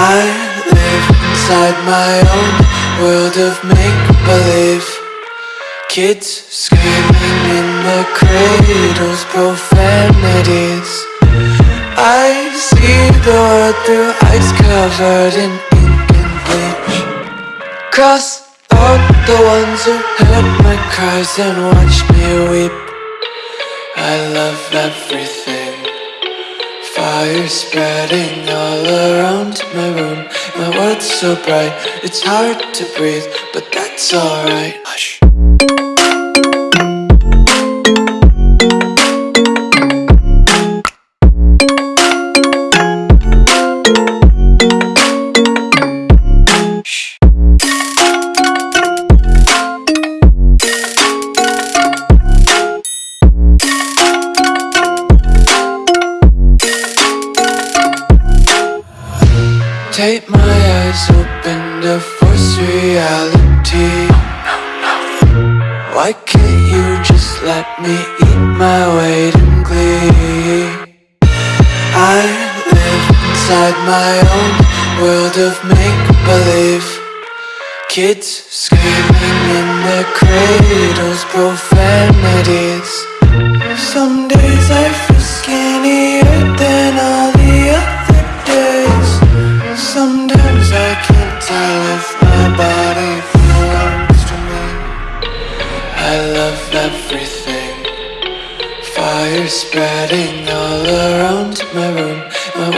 inside my own world of make-believe. Kids screaming in the cradles, profanities. I see the world through ice covered in ink and bleach. Cross out the ones who heard my cries and watched me weep. I love everything Fire spreading all around my room. My world's so bright, it's hard to breathe But that's alright. Hush Take my eyes open to force reality. Why can't you just let me eat my weight in glee? I live inside my own world of make-believe. Kids screaming in their cradles, profanities. Some days I if my body belongs to me. I love everything. Fire spreading all around my room